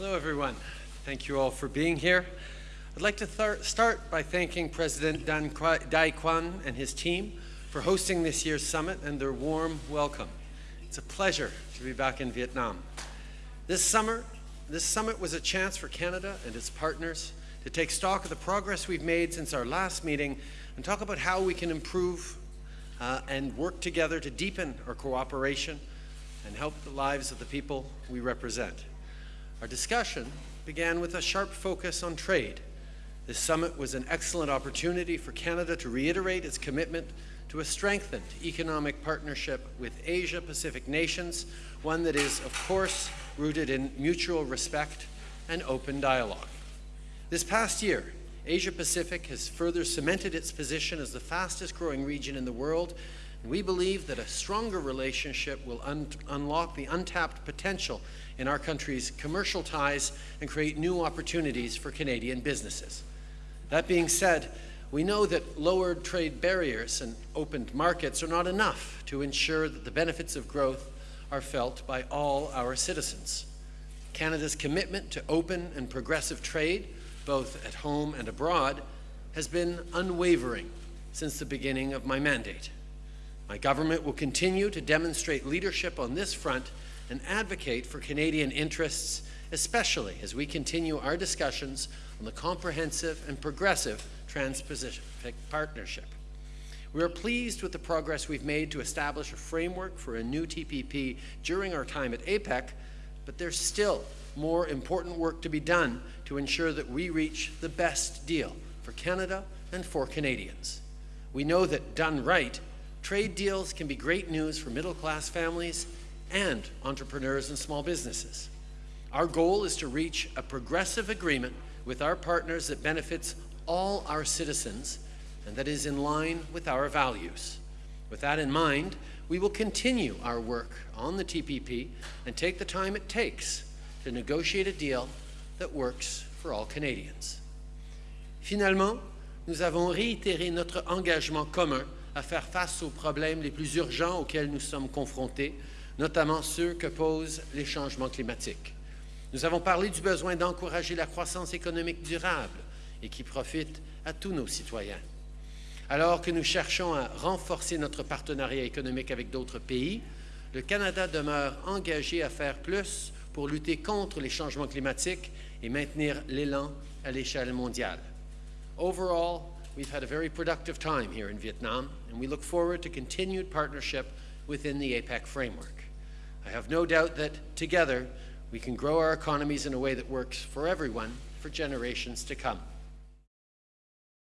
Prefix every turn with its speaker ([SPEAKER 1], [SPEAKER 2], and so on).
[SPEAKER 1] Hello, everyone. Thank you all for being here. I'd like to start by thanking President Tran Dai Quang and his team for hosting this year's summit and their warm welcome. It's a pleasure to be back in Vietnam. This summer, this summit was a chance for Canada and its partners to take stock of the progress we've made since our last meeting and talk about how we can improve uh, and work together to deepen our cooperation and help the lives of the people we represent. Our discussion began with a sharp focus on trade. This summit was an excellent opportunity for Canada to reiterate its commitment to a strengthened economic partnership with Asia-Pacific nations, one that is, of course, rooted in mutual respect and open dialogue. This past year, Asia-Pacific has further cemented its position as the fastest growing region in the world we believe that a stronger relationship will un unlock the untapped potential in our country's commercial ties and create new opportunities for Canadian businesses. That being said, we know that lowered trade barriers and opened markets are not enough to ensure that the benefits of growth are felt by all our citizens. Canada's commitment to open and progressive trade, both at home and abroad, has been unwavering since the beginning of my mandate. My government will continue to demonstrate leadership on this front and advocate for Canadian interests, especially as we continue our discussions on the comprehensive and progressive Trans-Pacific Partnership. We are pleased with the progress we've made to establish a framework for a new TPP during our time at APEC, but there's still more important work to be done to ensure that we reach the best deal for Canada and for Canadians. We know that done right, Trade deals can be great news for middle-class families and entrepreneurs and small businesses. Our goal is to reach a progressive agreement with our partners that benefits all our citizens and that is in line with our values. With that in mind, we will continue our work on the TPP and take the time it takes to negotiate a deal that works for all Canadians. Finalement, nous avons réitéré notre engagement commun à faire face aux problèmes les plus urgents auxquels nous sommes confrontés, notamment ceux que posent les changements climatiques. Nous avons parlé du besoin d'encourager la croissance économique durable et qui profite à tous nos citoyens. Alors que nous cherchons à renforcer notre partenariat économique avec d'autres pays, le Canada demeure engagé à faire plus pour lutter contre les changements climatiques et maintenir l'élan à l'échelle mondiale. Overall, We've had a very productive time here in Vietnam, and we look forward to continued partnership within the APEC framework. I have no doubt that together we can grow our economies in a way that works for everyone for generations to come.